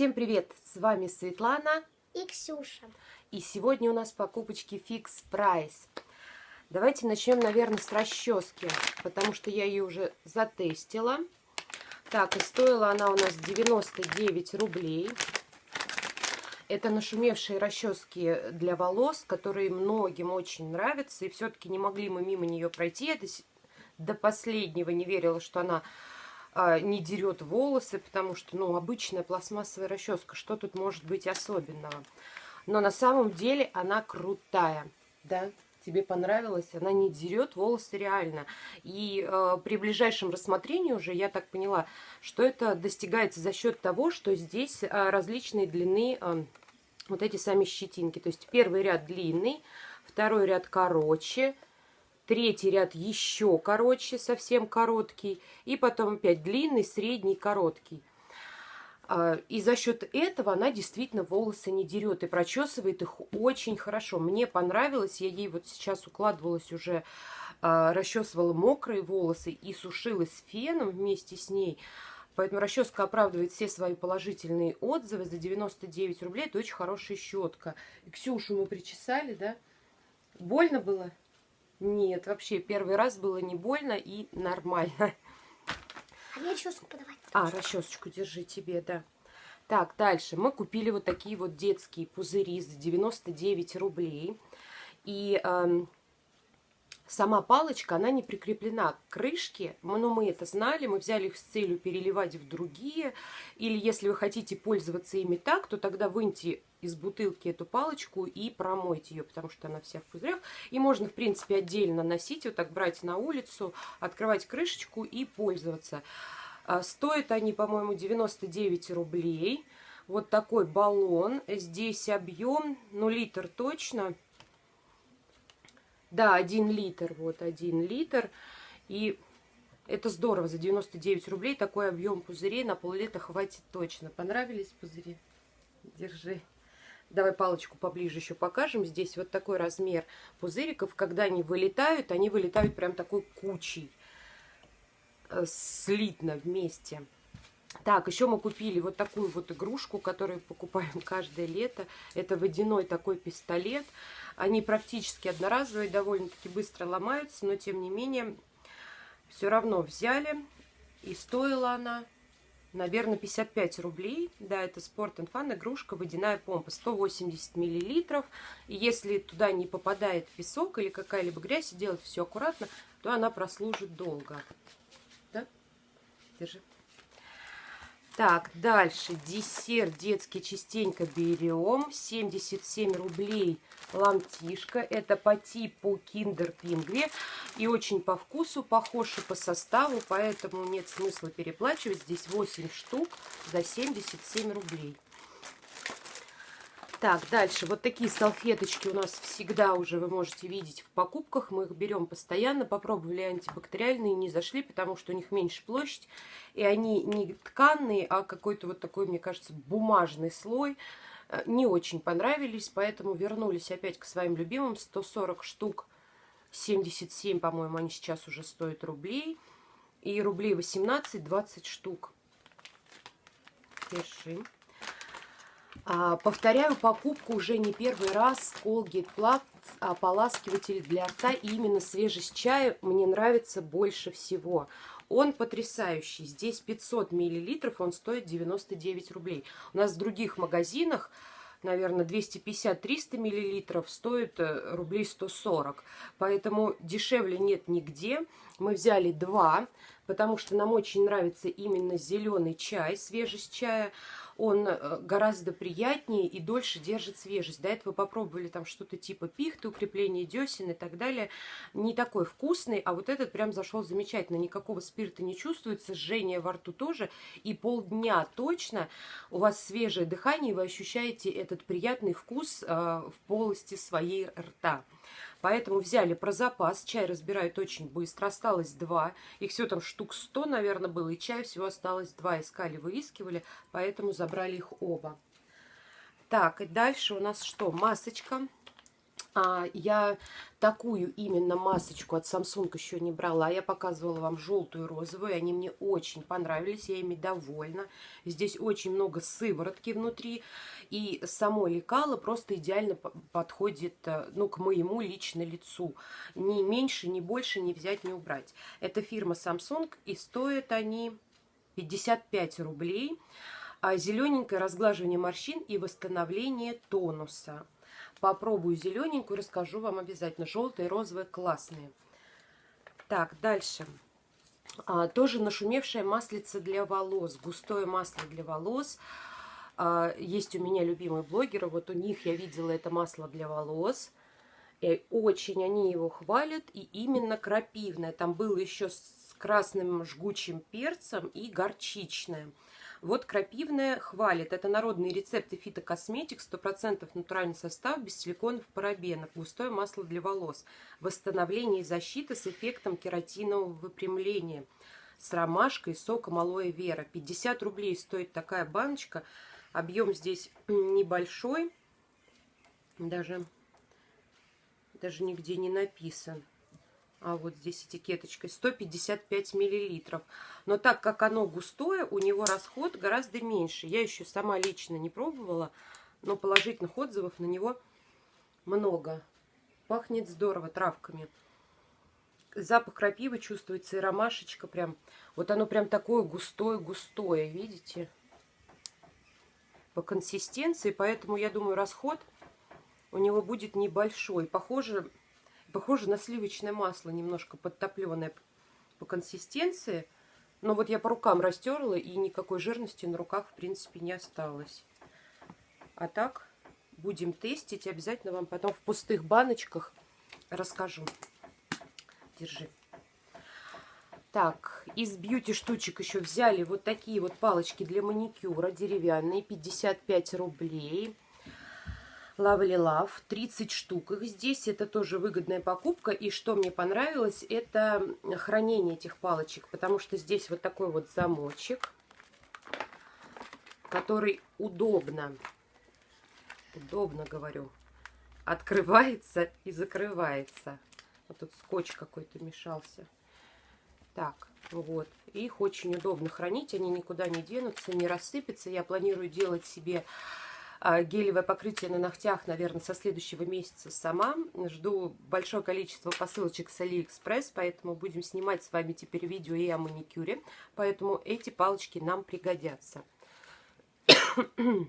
Всем привет! С вами Светлана и Ксюша. И сегодня у нас покупочки Fix Price. Давайте начнем, наверное, с расчески, потому что я ее уже затестила. Так, и стоила она у нас 99 рублей. Это нашумевшие расчески для волос, которые многим очень нравятся. И все-таки не могли мы мимо нее пройти. Я до последнего не верила, что она не дерет волосы, потому что, ну, обычная пластмассовая расческа, что тут может быть особенного? Но на самом деле она крутая, да? Тебе понравилось? Она не дерет волосы реально. И э, при ближайшем рассмотрении уже я так поняла, что это достигается за счет того, что здесь э, различные длины э, вот эти сами щетинки. То есть первый ряд длинный, второй ряд короче, Третий ряд еще короче, совсем короткий. И потом опять длинный, средний, короткий. А, и за счет этого она действительно волосы не дерет и прочесывает их очень хорошо. Мне понравилось, я ей вот сейчас укладывалась уже, а, расчесывала мокрые волосы и сушилась феном вместе с ней. Поэтому расческа оправдывает все свои положительные отзывы. За 99 рублей это очень хорошая щетка. И Ксюшу мы причесали, да? Больно было? Нет, вообще первый раз было не больно и нормально. А мне расческу подавать. А, расчесочку держи тебе, да. Так, дальше. Мы купили вот такие вот детские пузыри за 99 рублей. И эм, Сама палочка, она не прикреплена к крышке, но ну, мы это знали, мы взяли их с целью переливать в другие. Или если вы хотите пользоваться ими так, то тогда выньте из бутылки эту палочку и промойте ее, потому что она вся в пузырях. И можно, в принципе, отдельно носить, вот так брать на улицу, открывать крышечку и пользоваться. А, стоят они, по-моему, 99 рублей. Вот такой баллон. Здесь объем, ну, литр точно, да, 1 литр, вот 1 литр. И это здорово, за 99 рублей такой объем пузырей на пол-лета хватит точно. Понравились пузыри? Держи. Давай палочку поближе еще покажем. Здесь вот такой размер пузыриков. Когда они вылетают, они вылетают прям такой кучей. Э, слитно вместе. Так, еще мы купили вот такую вот игрушку, которую покупаем каждое лето. Это водяной такой пистолет. Они практически одноразовые, довольно-таки быстро ломаются, но тем не менее все равно взяли. И стоила она, наверное, 55 рублей. Да, это Sport Fun игрушка, водяная помпа, 180 миллилитров. И если туда не попадает песок или какая-либо грязь, и делать все аккуратно, то она прослужит долго. Да? Держи. Так, дальше. Десерт детский частенько берем. 77 рублей лантишка. Это по типу киндер пингви. И очень по вкусу, похож и по составу. Поэтому нет смысла переплачивать. Здесь 8 штук за 77 рублей. Так, дальше. Вот такие салфеточки у нас всегда уже вы можете видеть в покупках. Мы их берем постоянно. Попробовали антибактериальные, не зашли, потому что у них меньше площадь. И они не тканные, а какой-то вот такой, мне кажется, бумажный слой. Э, не очень понравились, поэтому вернулись опять к своим любимым. 140 штук, 77, по-моему, они сейчас уже стоят рублей. И рублей 18-20 штук. Держи. А, повторяю покупку уже не первый раз. Colgate Plus ополаскиватель для рта. И именно свежесть чая мне нравится больше всего. Он потрясающий. Здесь 500 миллилитров, он стоит 99 рублей. У нас в других магазинах наверное, 250-300 миллилитров стоит э, рублей 140. Поэтому дешевле нет нигде. Мы взяли два, потому что нам очень нравится именно зеленый чай, свежесть чая он э, гораздо приятнее и дольше держит свежесть. До этого попробовали там что-то типа пихты, укрепление десен и так далее. Не такой вкусный, а вот этот прям зашел замечательно. Никакого спирта не чувствуется, жжение во рту тоже. И полдня точно у вас свежее дыхание, и вы ощущаете этот приятный вкус э, в полости своей рта. Поэтому взяли про запас. Чай разбирают очень быстро. Осталось два. Их все там штук 100, наверное, было. И чая всего осталось два. Искали, выискивали. Поэтому забрали их оба. Так, и дальше у нас что? Масочка. А, я такую именно масочку от Samsung еще не брала. Я показывала вам желтую и розовую. Они мне очень понравились. Я ими довольна. Здесь очень много сыворотки внутри. И само лекало просто идеально подходит э, ну, к моему лично лицу. Ни меньше, ни больше не взять, не убрать. Это фирма Samsung. И стоят они 55 рублей. А зелененькое разглаживание морщин и восстановление тонуса. Попробую зелененькую, расскажу вам обязательно. Желтые, розовые, классные. Так, дальше. А, тоже нашумевшая маслица для волос. Густое масло для волос. А, есть у меня любимые блогеры. Вот у них я видела это масло для волос. И очень они его хвалят. И именно крапивное. Там было еще с красным жгучим перцем и горчичное. Вот крапивная хвалит. Это народные рецепты фитокосметик, 100% натуральный состав, без силиконов, парабенов, густое масло для волос, восстановление и защита с эффектом кератинового выпрямления, с ромашкой, соком алоэ вера. 50 рублей стоит такая баночка. Объем здесь небольшой, даже, даже нигде не написан а вот здесь этикеточкой, 155 миллилитров. Но так как оно густое, у него расход гораздо меньше. Я еще сама лично не пробовала, но положительных отзывов на него много. Пахнет здорово травками. Запах крапивы чувствуется и ромашечка прям. Вот оно прям такое густое-густое, видите? По консистенции, поэтому я думаю расход у него будет небольшой. Похоже Похоже на сливочное масло, немножко подтопленное по консистенции. Но вот я по рукам растерла, и никакой жирности на руках, в принципе, не осталось. А так, будем тестить. Обязательно вам потом в пустых баночках расскажу. Держи. Так, из бьюти штучек еще взяли вот такие вот палочки для маникюра деревянные, 55 рублей. Lovely Love, 30 штук их здесь, это тоже выгодная покупка, и что мне понравилось, это хранение этих палочек, потому что здесь вот такой вот замочек, который удобно, удобно говорю, открывается и закрывается. Вот тут скотч какой-то мешался. Так, вот. Их очень удобно хранить, они никуда не денутся, не рассыпятся. Я планирую делать себе гелевое покрытие на ногтях, наверное, со следующего месяца сама. Жду большое количество посылочек с Алиэкспресс, поэтому будем снимать с вами теперь видео и о маникюре. Поэтому эти палочки нам пригодятся.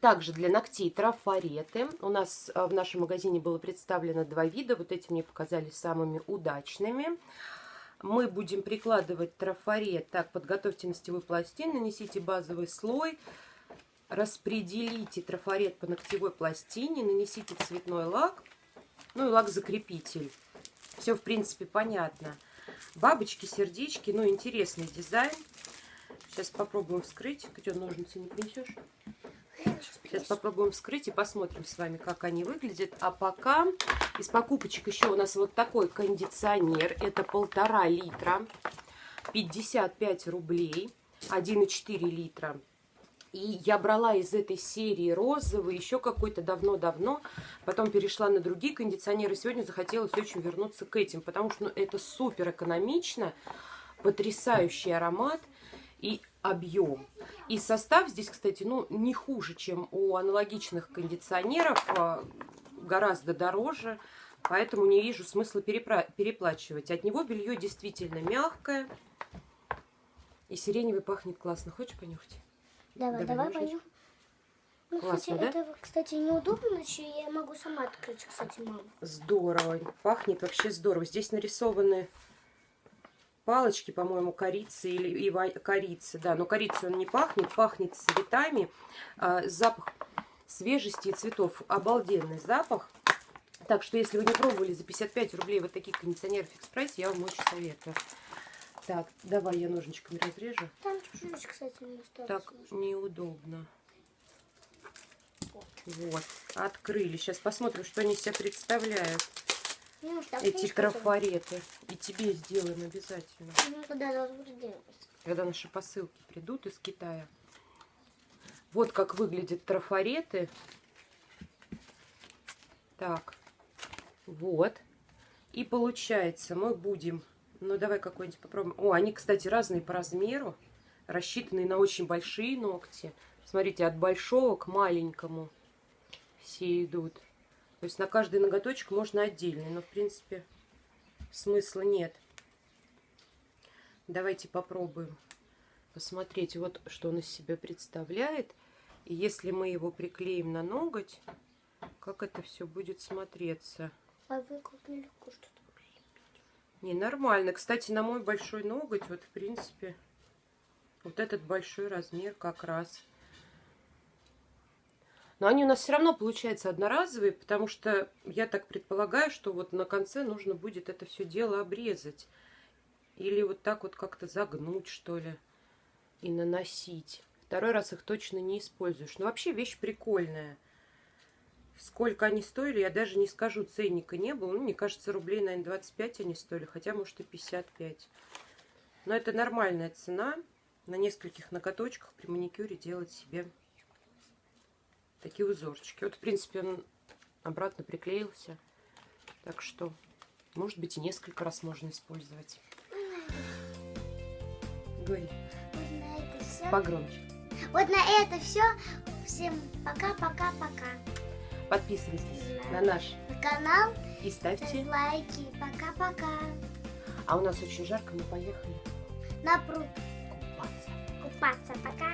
Также для ногтей трафареты. У нас а, в нашем магазине было представлено два вида. Вот эти мне показались самыми удачными. Мы будем прикладывать трафарет. Так, подготовьте ногтевую пластину, нанесите базовый слой распределите трафарет по ногтевой пластине, нанесите цветной лак, ну и лак-закрепитель. Все, в принципе, понятно. Бабочки, сердечки, ну, интересный дизайн. Сейчас попробуем вскрыть. Где ножницы не принесешь? Сейчас попробуем вскрыть и посмотрим с вами, как они выглядят. А пока из покупочек еще у нас вот такой кондиционер. Это полтора литра, 55 рублей, 1,4 литра. И я брала из этой серии розовый, еще какой-то давно-давно. Потом перешла на другие кондиционеры. Сегодня захотелось очень вернуться к этим, потому что ну, это супер экономично, потрясающий аромат и объем. И состав здесь, кстати, ну не хуже, чем у аналогичных кондиционеров, а гораздо дороже. Поэтому не вижу смысла переплачивать. От него белье действительно мягкое. И сиреневый пахнет классно. Хочешь понюхать? Давай, давай, давай Ну, Классно, кстати, да? это, кстати, неудобно, иначе я могу сама открыть, кстати, мама. Здорово. Пахнет вообще здорово. Здесь нарисованы палочки, по-моему, корицы или и корицы. Да, но корицы он не пахнет. Пахнет цветами. А, запах свежести и цветов. Обалденный запах. Так что, если вы не пробовали за 55 рублей вот таких кондиционеров Экспресс, я вам очень советую. Так, давай я ножничками разрежу. Там чуть-чуть, кстати, не осталось. Так неудобно. Вот, открыли. Сейчас посмотрим, что они себя представляют. Ну, Эти трафареты. И тебе сделаем обязательно. Ну, когда Когда наши посылки придут из Китая. Вот как выглядят трафареты. Так, вот. И получается, мы будем... Ну, давай какой-нибудь попробуем. О, они, кстати, разные по размеру. Рассчитанные на очень большие ногти. Смотрите, от большого к маленькому все идут. То есть на каждый ноготочек можно отдельный. Но, в принципе, смысла нет. Давайте попробуем посмотреть, вот что он из себя представляет. И если мы его приклеим на ноготь, как это все будет смотреться. А вы как что-то Не, нормально. Кстати, на мой большой ноготь, вот, в принципе, вот этот большой размер как раз. Но они у нас все равно получаются одноразовые, потому что я так предполагаю, что вот на конце нужно будет это все дело обрезать. Или вот так вот как-то загнуть, что ли, и наносить. Второй раз их точно не используешь. Но вообще вещь прикольная. Сколько они стоили, я даже не скажу, ценника не было. Ну, мне кажется, рублей, наверное, 25 они стоили, хотя, может, и 55. Но это нормальная цена. На нескольких ноготочках при маникюре делать себе такие узорчики. Вот, в принципе, он обратно приклеился. Так что, может быть, и несколько раз можно использовать. Говори. Вот на это все. Погромче. Вот на это все. Всем пока-пока-пока. Подписывайтесь на наш Канал, и ставьте. лайки. Пока-пока. А у нас очень жарко, мы поехали На пруд купаться. купаться. Пока.